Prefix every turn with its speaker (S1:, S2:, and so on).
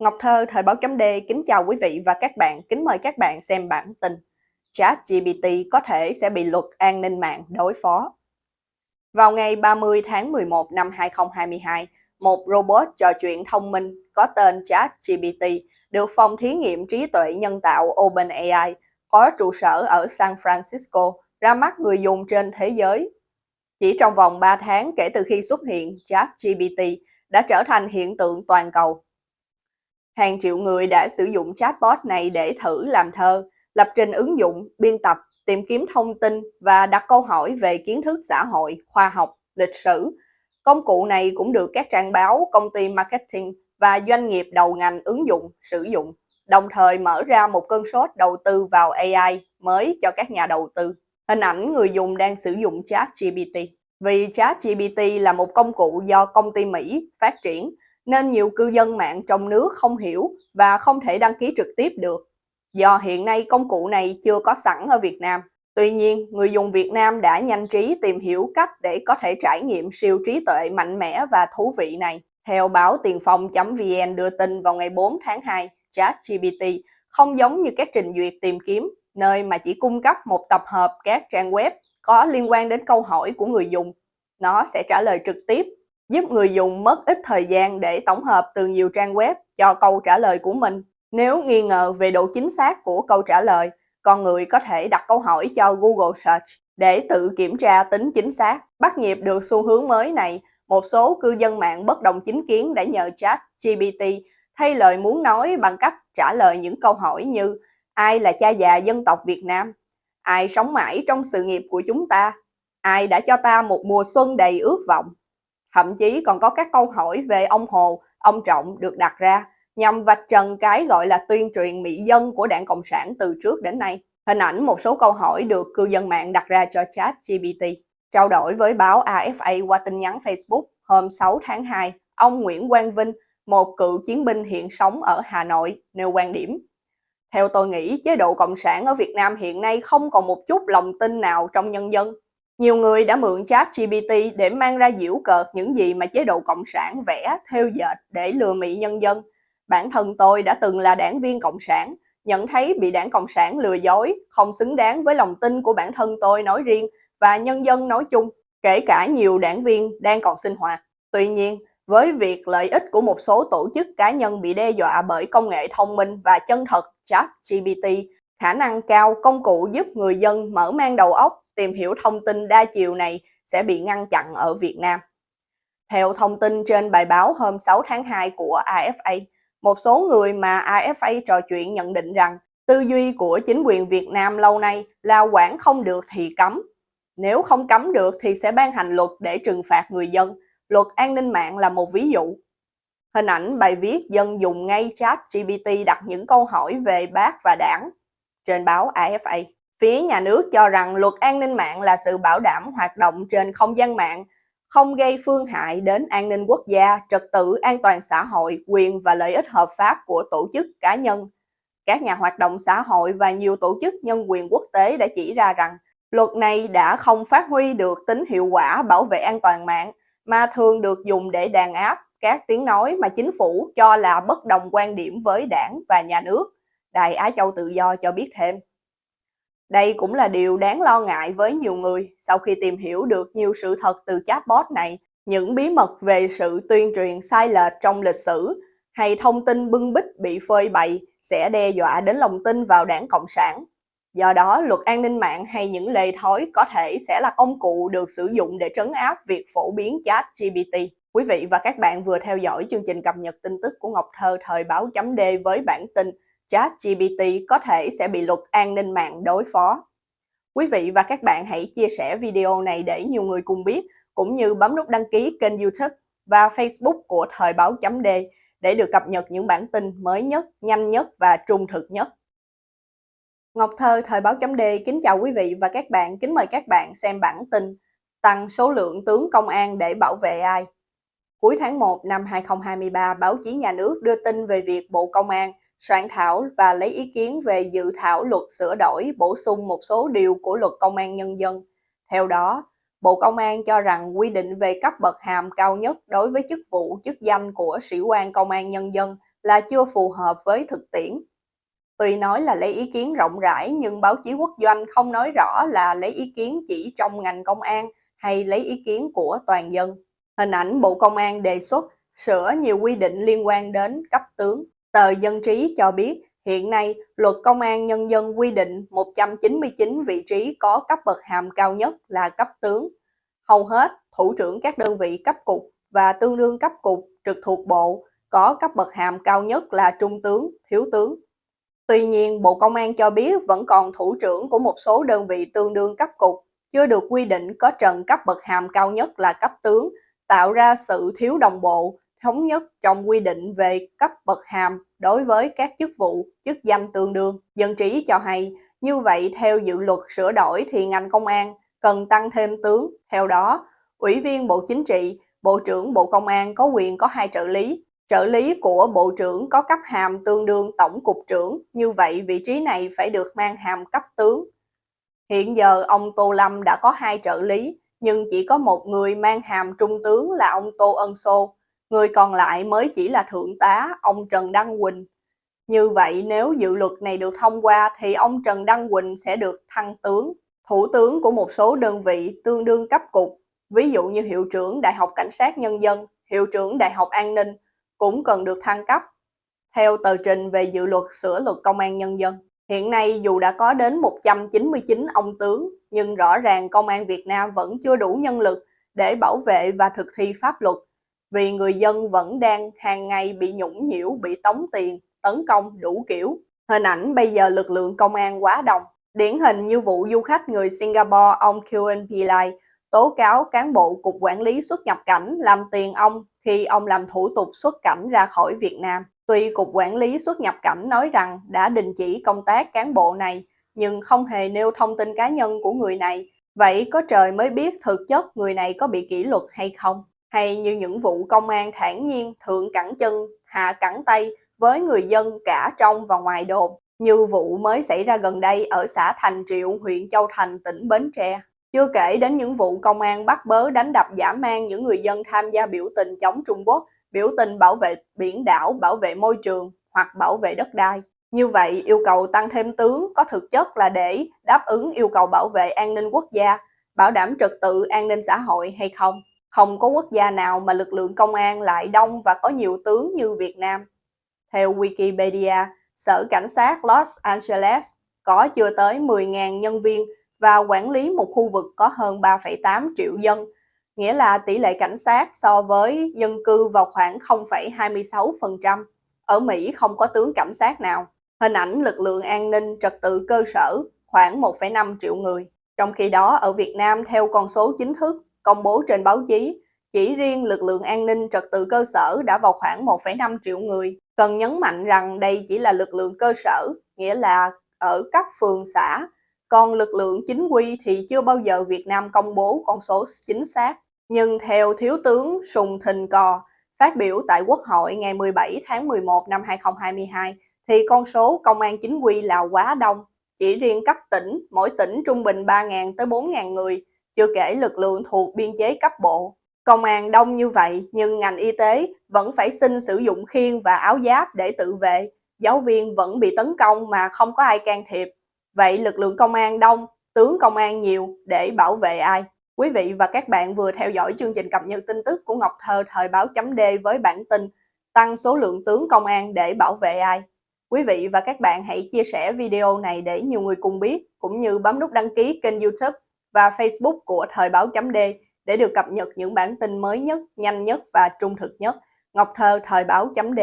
S1: Ngọc Thơ, Thời báo chấm D, kính chào quý vị và các bạn, kính mời các bạn xem bản tin. Chat GPT có thể sẽ bị luật an ninh mạng đối phó. Vào ngày 30 tháng 11 năm 2022, một robot trò chuyện thông minh có tên Chat GPT được phòng thí nghiệm trí tuệ nhân tạo OpenAI có trụ sở ở San Francisco ra mắt người dùng trên thế giới. Chỉ trong vòng 3 tháng kể từ khi xuất hiện, Chat GPT, đã trở thành hiện tượng toàn cầu Hàng triệu người đã sử dụng chatbot này để thử làm thơ, lập trình ứng dụng, biên tập, tìm kiếm thông tin và đặt câu hỏi về kiến thức xã hội, khoa học, lịch sử. Công cụ này cũng được các trang báo, công ty marketing và doanh nghiệp đầu ngành ứng dụng, sử dụng, đồng thời mở ra một cơn sốt đầu tư vào AI mới cho các nhà đầu tư. Hình ảnh người dùng đang sử dụng ChatGPT. Vì ChatGPT là một công cụ do công ty Mỹ phát triển, nên nhiều cư dân mạng trong nước không hiểu và không thể đăng ký trực tiếp được. Do hiện nay công cụ này chưa có sẵn ở Việt Nam. Tuy nhiên, người dùng Việt Nam đã nhanh trí tìm hiểu cách để có thể trải nghiệm siêu trí tuệ mạnh mẽ và thú vị này. Theo báo tiền phong.vn đưa tin vào ngày 4 tháng 2, ChatGPT không giống như các trình duyệt tìm kiếm, nơi mà chỉ cung cấp một tập hợp các trang web có liên quan đến câu hỏi của người dùng. Nó sẽ trả lời trực tiếp giúp người dùng mất ít thời gian để tổng hợp từ nhiều trang web cho câu trả lời của mình. Nếu nghi ngờ về độ chính xác của câu trả lời, con người có thể đặt câu hỏi cho Google Search để tự kiểm tra tính chính xác. Bắt nhịp được xu hướng mới này, một số cư dân mạng bất đồng chính kiến đã nhờ chat GPT thay lời muốn nói bằng cách trả lời những câu hỏi như ai là cha già dân tộc Việt Nam, ai sống mãi trong sự nghiệp của chúng ta, ai đã cho ta một mùa xuân đầy ước vọng, Thậm chí còn có các câu hỏi về ông Hồ, ông Trọng được đặt ra nhằm vạch trần cái gọi là tuyên truyền mỹ dân của đảng Cộng sản từ trước đến nay. Hình ảnh một số câu hỏi được cư dân mạng đặt ra cho chat GPT. Trao đổi với báo AFA qua tin nhắn Facebook hôm 6 tháng 2, ông Nguyễn Quang Vinh, một cựu chiến binh hiện sống ở Hà Nội, nêu quan điểm. Theo tôi nghĩ, chế độ Cộng sản ở Việt Nam hiện nay không còn một chút lòng tin nào trong nhân dân. Nhiều người đã mượn chat GPT để mang ra diễu cợt những gì mà chế độ Cộng sản vẽ, theo dệt để lừa mị nhân dân. Bản thân tôi đã từng là đảng viên Cộng sản, nhận thấy bị đảng Cộng sản lừa dối, không xứng đáng với lòng tin của bản thân tôi nói riêng và nhân dân nói chung, kể cả nhiều đảng viên đang còn sinh hoạt. Tuy nhiên, với việc lợi ích của một số tổ chức cá nhân bị đe dọa bởi công nghệ thông minh và chân thật chat GPT, khả năng cao công cụ giúp người dân mở mang đầu óc tìm hiểu thông tin đa chiều này sẽ bị ngăn chặn ở Việt Nam. Theo thông tin trên bài báo hôm 6 tháng 2 của AFA, một số người mà AFA trò chuyện nhận định rằng tư duy của chính quyền Việt Nam lâu nay là quản không được thì cấm. Nếu không cấm được thì sẽ ban hành luật để trừng phạt người dân. Luật an ninh mạng là một ví dụ. Hình ảnh bài viết dân dùng ngay chat GPT đặt những câu hỏi về bác và đảng trên báo AFA. Phía nhà nước cho rằng luật an ninh mạng là sự bảo đảm hoạt động trên không gian mạng, không gây phương hại đến an ninh quốc gia, trật tự an toàn xã hội, quyền và lợi ích hợp pháp của tổ chức cá nhân. Các nhà hoạt động xã hội và nhiều tổ chức nhân quyền quốc tế đã chỉ ra rằng luật này đã không phát huy được tính hiệu quả bảo vệ an toàn mạng, mà thường được dùng để đàn áp các tiếng nói mà chính phủ cho là bất đồng quan điểm với đảng và nhà nước. Đài Á Châu Tự Do cho biết thêm. Đây cũng là điều đáng lo ngại với nhiều người sau khi tìm hiểu được nhiều sự thật từ chatbot này, những bí mật về sự tuyên truyền sai lệch trong lịch sử hay thông tin bưng bít bị phơi bày sẽ đe dọa đến lòng tin vào đảng Cộng sản. Do đó, luật an ninh mạng hay những lề thói có thể sẽ là công cụ được sử dụng để trấn áp việc phổ biến chat GPT. Quý vị và các bạn vừa theo dõi chương trình cập nhật tin tức của Ngọc Thơ thời báo chấm D với bản tin ChatGPT có thể sẽ bị luật an ninh mạng đối phó. Quý vị và các bạn hãy chia sẻ video này để nhiều người cùng biết, cũng như bấm nút đăng ký kênh YouTube và Facebook của Thời báo chấm D để được cập nhật những bản tin mới nhất, nhanh nhất và trung thực nhất. Ngọc Thơ Thời báo chấm D kính chào quý vị và các bạn, kính mời các bạn xem bản tin Tăng số lượng tướng công an để bảo vệ ai? Cuối tháng 1 năm 2023, báo chí nhà nước đưa tin về việc Bộ Công an soạn thảo và lấy ý kiến về dự thảo luật sửa đổi bổ sung một số điều của luật công an nhân dân. Theo đó, Bộ Công an cho rằng quy định về cấp bậc hàm cao nhất đối với chức vụ chức danh của sĩ quan công an nhân dân là chưa phù hợp với thực tiễn. Tuy nói là lấy ý kiến rộng rãi nhưng báo chí quốc doanh không nói rõ là lấy ý kiến chỉ trong ngành công an hay lấy ý kiến của toàn dân. Hình ảnh Bộ Công an đề xuất sửa nhiều quy định liên quan đến cấp tướng. Tờ Dân trí cho biết hiện nay luật công an nhân dân quy định 199 vị trí có cấp bậc hàm cao nhất là cấp tướng. Hầu hết thủ trưởng các đơn vị cấp cục và tương đương cấp cục trực thuộc bộ có cấp bậc hàm cao nhất là trung tướng, thiếu tướng. Tuy nhiên, Bộ Công an cho biết vẫn còn thủ trưởng của một số đơn vị tương đương cấp cục chưa được quy định có trần cấp bậc hàm cao nhất là cấp tướng, tạo ra sự thiếu đồng bộ, thống nhất trong quy định về cấp bậc hàm đối với các chức vụ, chức danh tương đương. Dân trí cho hay, như vậy theo dự luật sửa đổi thì ngành công an cần tăng thêm tướng. Theo đó, Ủy viên Bộ Chính trị, Bộ trưởng Bộ Công an có quyền có hai trợ lý. Trợ lý của Bộ trưởng có cấp hàm tương đương Tổng cục trưởng, như vậy vị trí này phải được mang hàm cấp tướng. Hiện giờ ông Tô Lâm đã có hai trợ lý, nhưng chỉ có một người mang hàm trung tướng là ông Tô Ân Sô, người còn lại mới chỉ là thượng tá, ông Trần Đăng Quỳnh. Như vậy nếu dự luật này được thông qua thì ông Trần Đăng Quỳnh sẽ được thăng tướng. Thủ tướng của một số đơn vị tương đương cấp cục, ví dụ như hiệu trưởng Đại học Cảnh sát Nhân dân, hiệu trưởng Đại học An ninh, cũng cần được thăng cấp. Theo tờ trình về dự luật sửa luật công an nhân dân, hiện nay dù đã có đến 199 ông tướng, nhưng rõ ràng công an Việt Nam vẫn chưa đủ nhân lực để bảo vệ và thực thi pháp luật, vì người dân vẫn đang hàng ngày bị nhũng nhiễu, bị tống tiền, tấn công đủ kiểu. Hình ảnh bây giờ lực lượng công an quá đông. Điển hình như vụ du khách người Singapore ông Kuen Pillai tố cáo cán bộ Cục Quản lý xuất nhập cảnh làm tiền ông khi ông làm thủ tục xuất cảnh ra khỏi Việt Nam. Tuy Cục Quản lý xuất nhập cảnh nói rằng đã đình chỉ công tác cán bộ này, nhưng không hề nêu thông tin cá nhân của người này. Vậy có trời mới biết thực chất người này có bị kỷ luật hay không? Hay như những vụ công an thản nhiên thượng cẳng chân, hạ cẳng tay với người dân cả trong và ngoài đồn, như vụ mới xảy ra gần đây ở xã Thành Triệu, huyện Châu Thành, tỉnh Bến Tre. Chưa kể đến những vụ công an bắt bớ đánh đập giả mang những người dân tham gia biểu tình chống Trung Quốc, biểu tình bảo vệ biển đảo, bảo vệ môi trường hoặc bảo vệ đất đai. Như vậy, yêu cầu tăng thêm tướng có thực chất là để đáp ứng yêu cầu bảo vệ an ninh quốc gia, bảo đảm trật tự an ninh xã hội hay không? Không có quốc gia nào mà lực lượng công an lại đông và có nhiều tướng như Việt Nam. Theo Wikipedia, Sở Cảnh sát Los Angeles có chưa tới 10.000 nhân viên và quản lý một khu vực có hơn 3,8 triệu dân, nghĩa là tỷ lệ cảnh sát so với dân cư vào khoảng 0,26%. Ở Mỹ không có tướng cảnh sát nào. Hình ảnh lực lượng an ninh trật tự cơ sở khoảng 1,5 triệu người. Trong khi đó ở Việt Nam theo con số chính thức công bố trên báo chí, chỉ riêng lực lượng an ninh trật tự cơ sở đã vào khoảng 1,5 triệu người. Cần nhấn mạnh rằng đây chỉ là lực lượng cơ sở, nghĩa là ở các phường xã, còn lực lượng chính quy thì chưa bao giờ Việt Nam công bố con số chính xác. Nhưng theo Thiếu tướng Sùng Thình Cò, phát biểu tại Quốc hội ngày 17 tháng 11 năm 2022, thì con số công an chính quy là quá đông. Chỉ riêng cấp tỉnh, mỗi tỉnh trung bình 3.000 tới 4.000 người, chưa kể lực lượng thuộc biên chế cấp bộ. Công an đông như vậy nhưng ngành y tế vẫn phải xin sử dụng khiên và áo giáp để tự vệ. Giáo viên vẫn bị tấn công mà không có ai can thiệp. Vậy lực lượng công an đông, tướng công an nhiều để bảo vệ ai? Quý vị và các bạn vừa theo dõi chương trình cập nhật tin tức của Ngọc Thơ thời báo chấm D với bản tin tăng số lượng tướng công an để bảo vệ ai? Quý vị và các bạn hãy chia sẻ video này để nhiều người cùng biết, cũng như bấm nút đăng ký kênh youtube và facebook của thời báo chấm D để được cập nhật những bản tin mới nhất, nhanh nhất và trung thực nhất. Ngọc Thơ thời báo chấm D